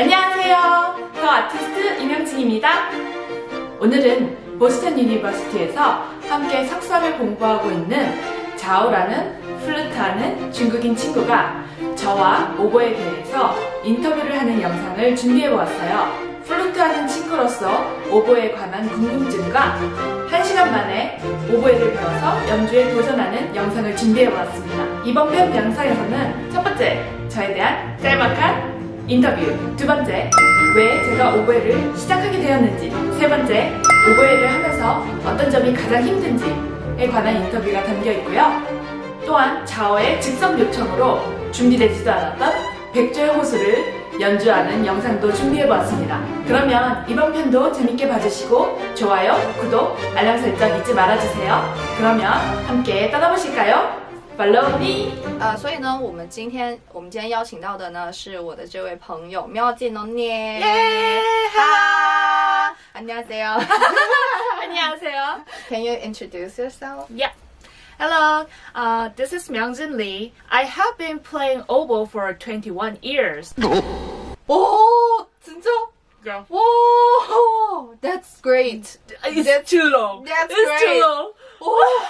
안녕하세요. 더 아티스트 임영진입니다. 오늘은 보스턴 유니버시티에서 함께 석사를 공부하고 있는 자오라는 플루트하는 중국인 친구가 저와 오보에 대해서 인터뷰를 하는 영상을 준비해 보았어요. 플루트하는 친구로서 오보에 관한 궁금증과 1시간 만에 오보에를 배워서 연주에 도전하는 영상을 준비해 보았습니다. 이번 편 영상에서는 첫 번째, 저에 대한 짤막한 인터뷰 두 번째, 왜 제가 오보에를 시작하게 되었는지 세 번째, 오보에를 하면서 어떤 점이 가장 힘든지에 관한 인터뷰가 담겨 있고요. 또한 자어의 즉석 요청으로 준비되지도 않았던 백조의 호수를 연주하는 영상도 준비해보았습니다. 그러면 이번 편도 재밌게 봐주시고 좋아요, 구독, 알람 설정 잊지 말아주세요. 그러면 함께 떠나보실까요? Follow me! 呃，所以呢，我们今天我们今天邀请到的呢是我的这位朋友妙见农念。耶哈，안녕하세요。 안녕하세요. Can you introduce yourself? Yeah. Hello, uh, this is Myungjin Lee. I have been playing oboe for 21 years. 오, 진짜? Yeah. Whoa, that's great. It's That's- too long. that's it's great. too long. Oh.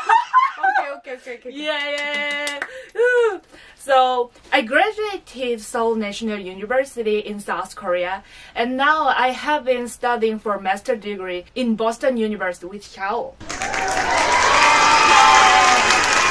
okay, okay, okay, okay. Yeah, yeah. Ooh. So I graduated Seoul National University in South Korea, and now I have been studying for master degree in Boston University with Xiao.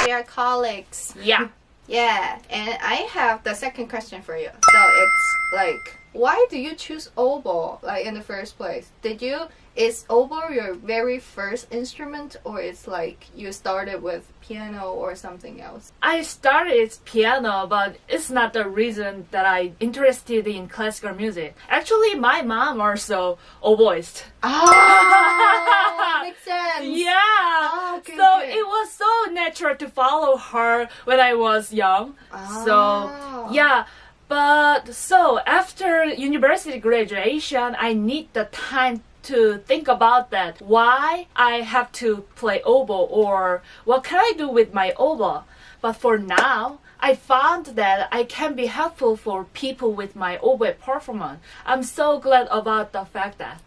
We are colleagues. Yeah. Yeah, and I have the second question for you. So it's like, why do you choose oboe like in the first place? Did you is oboe your very first instrument, or it's like you started with piano or something else? I started it's piano, but it's not the reason that I interested in classical music. Actually, my mom also oboist. Ah, makes sense. Yeah. Ah, okay, so okay. it was so natural to follow her when I was young. Ah. So yeah. But so after university graduation, I need the time to think about that. Why I have to play oboe or what can I do with my oboe? But for now, I found that I can be helpful for people with my oboe performance. I'm so glad about the fact that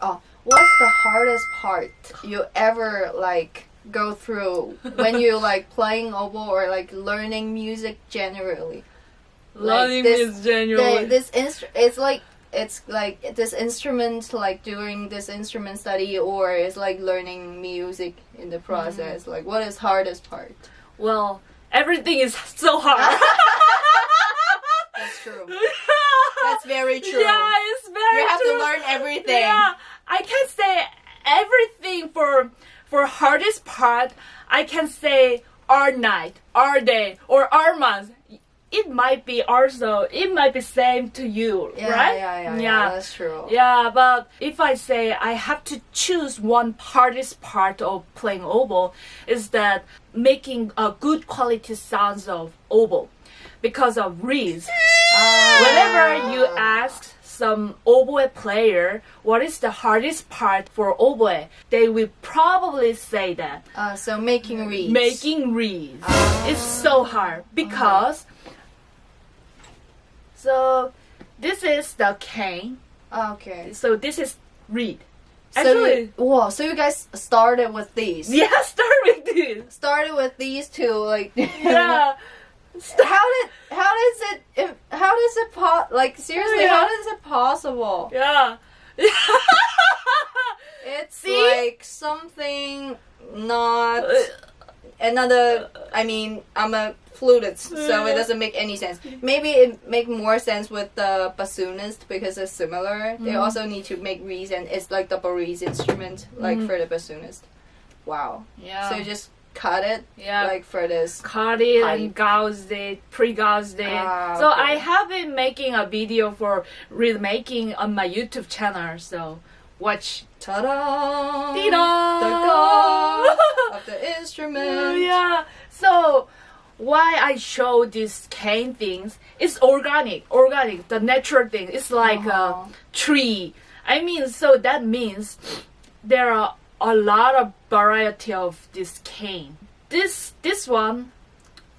Oh, what's the hardest part you ever like go through when you like playing oboe or like learning music generally? Learning this- is genuinely the, this instru- it's like it's like this instrument like doing this instrument study or it's like learning music in the mm-hmm. process like what is hardest part Well, everything is so hard. that's true that's very true Yeah, it's very you have true. to learn everything Yeah, I can say everything for for hardest part. I can say our night, our day, or our month. It might be also it might be same to you, yeah, right? yeah, yeah, yeah, that's true. Yeah, but if I say I have to choose one hardest part of playing oboe, is that making a good quality sounds of oboe because of reeds. Whenever you ask some oboe player what is the hardest part for oboe, they will probably say that Uh, so making reeds. making reeds is so hard because so this is the cane ah, Okay. so this is reed So actually you, whoa, so you guys started with these. yeah start with this Started with these two, like. yeah how did how does it if- how does it po- like seriously Yeah. how is it possible? yeah It's See? like something not uh, another. I mean, I'm a flutist, so it doesn't make any sense. Maybe it make more sense with the bassoonist because it's similar. They also need to make reeds, and it's like double reeds instrument, like for the bassoonist. Wow. yeah So you just cut it, yeah like for this. cut it Pipe. and gauzed it, pre-gauzed it. Ah, so okay. I have been making a video for remaking on my YouTube channel. So watch. Ta-da! The god of the instrument. yeah. So why I show these cane things It's organic, organic, the natural thing. It's like Uh-huh. a tree. I mean, so that means there are a lot of variety of this cane. This this one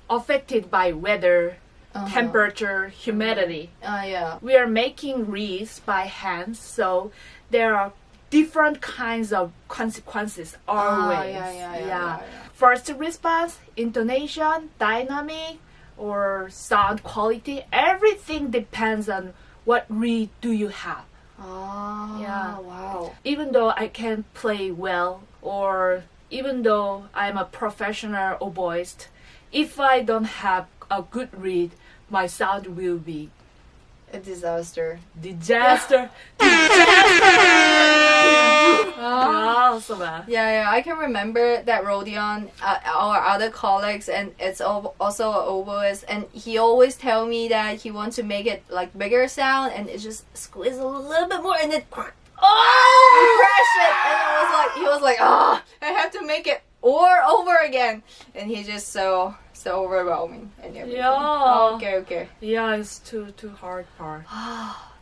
affected by weather Uh-huh. temperature, humidity. Uh, yeah. We are making reeds by hand, so there are different kinds of consequences always. Ah, yeah, yeah, yeah, yeah, yeah. First response, intonation, dynamic, or sound quality. Everything depends on what reed do you have. Oh, Yeah. wow. Even though I can play well, or even though I'm a professional oboist, if I don't have a good reed, my sound will be A disaster. disaster. Oh. disaster. Oh, Yeah, yeah, I can remember that Rodion, uh, our other colleagues, and it's also an oboist, and he always tell me that he wants to make it like bigger sound, and it just squeeze a little bit more, and then oh, crash it, and it was like he was like, oh, I have to make it or over again, and he just so so overwhelming and everything. Yeah. Okay, okay. Yeah, it's too too hard part.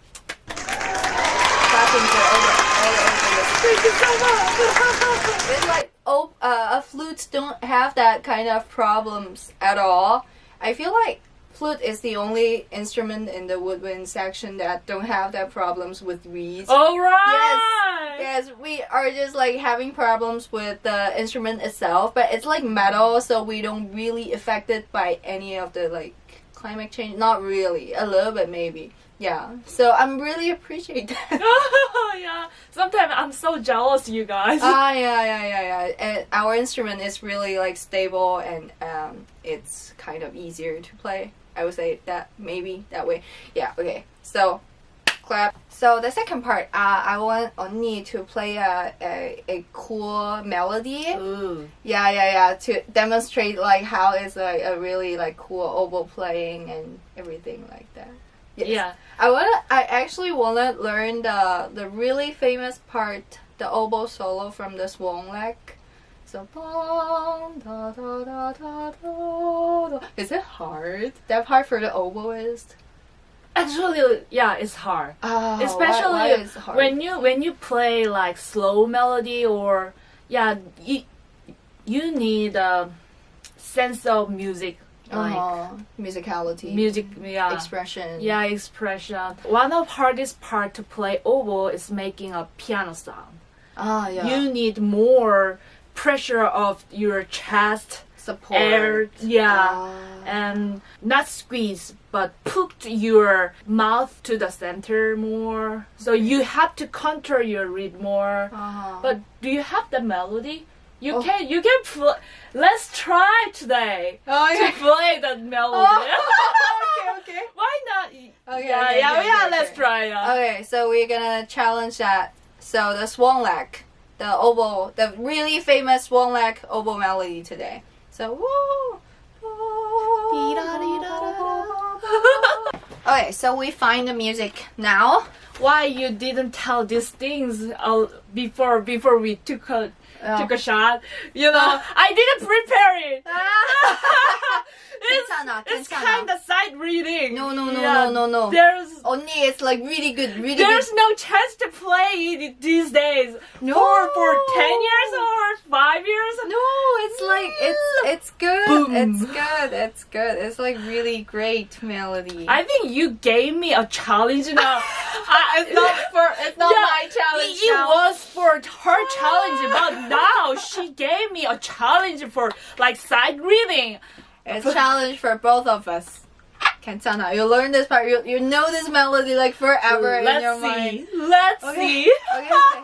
Clapping for all all the. Thank you so much. It's like oh, uh, flutes don't have that kind of problems at all. I feel like flute is the only instrument in the woodwind section that don't have that problems with reeds. All right. Yes, we are just like having problems with the instrument itself, but it's like metal, so we don't really affected by any of the like climate change. Not really, a little bit maybe. Yeah. So I'm really appreciate that. yeah. Sometimes I'm so jealous, you guys. Ah, yeah, yeah, yeah, yeah. And our instrument is really like stable and um, it's kind of easier to play. I would say that maybe that way. Yeah. Okay. So, clap. So the second part, uh, I want Onni to play a, a a cool melody. Ooh. Yeah, yeah, yeah. To demonstrate like how it's like a really like cool oboe playing and everything like that. Yes. Yeah. I wanna. I actually wanna learn the the really famous part, the oboe solo from the Swan Lake. So bong, da, da, da, da, da, da. Is it hard? That part for the oboist. Actually, yeah, it's hard. Oh, Especially why, why hard? when you when you play like slow melody or yeah, you you need a sense of music like uh musicality, music yeah. expression. Yeah, expression. One of hardest part to play oboe is making a piano sound. Ah, yeah. You need more pressure of your chest, support. air, yeah, Ah. and not squeeze, but put your mouth to the center more. So you have to control your reed more. Uh-huh. But do you have the melody? You Oh. can you can pl- let's try today oh, to yeah. play that melody. okay, okay. Why not? Okay, yeah, okay, yeah, okay, yeah. okay, Let's okay. try. Yeah. Okay, so we're gonna challenge that. So the Swan Lake, the oboe, the really famous Swan Lake oboe melody today. So woo. Okay, so we find the music now. Why you didn't tell these things uh, before before we took a yeah. took a shot. You know, I didn't prepare it. it's, it's kind of sight reading. No, no, no, yeah. no, no, no. There's only it's like really good, really. There's good. no chance to play it these days. No, for, for ten years or five years. No, it's like it's mm. it's good. Boom. It's good. It's good. It's like really great melody. I think you gave me a challenge now. I, it's not for it's not yeah, my challenge. It, it was for her ah. challenge, but now she gave me a challenge for like sight reading. It's a challenge for both of us. Kentana, you learn this part. You, you know this melody like forever Let's in your see. mind. Let's Okay. see. Okay, okay,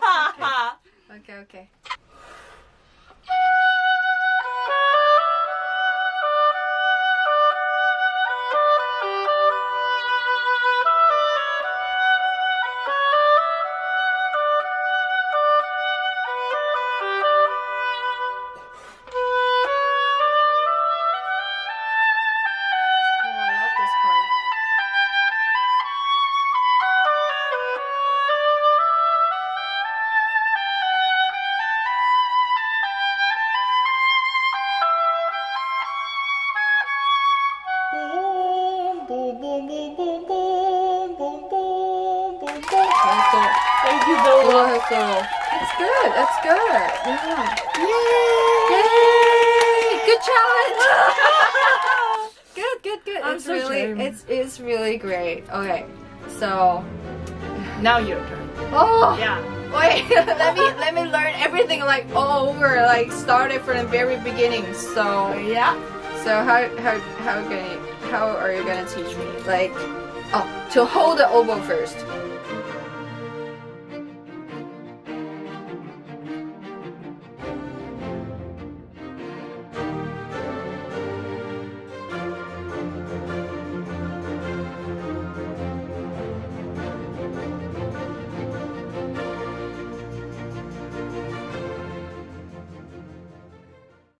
Okay, okay. Oh, That's. Thank you so much. Love it. It's good. It's good. Yeah. Yay! Yay! Good challenge. good, good, good. I'm it's so really ashamed. it's it's really great. Okay, so Now your turn. oh Yeah. wait, let me let me learn everything like all over, like started from the very beginning. So Yeah. so how how how can you how are you gonna teach me? Like oh to hold the oboe first.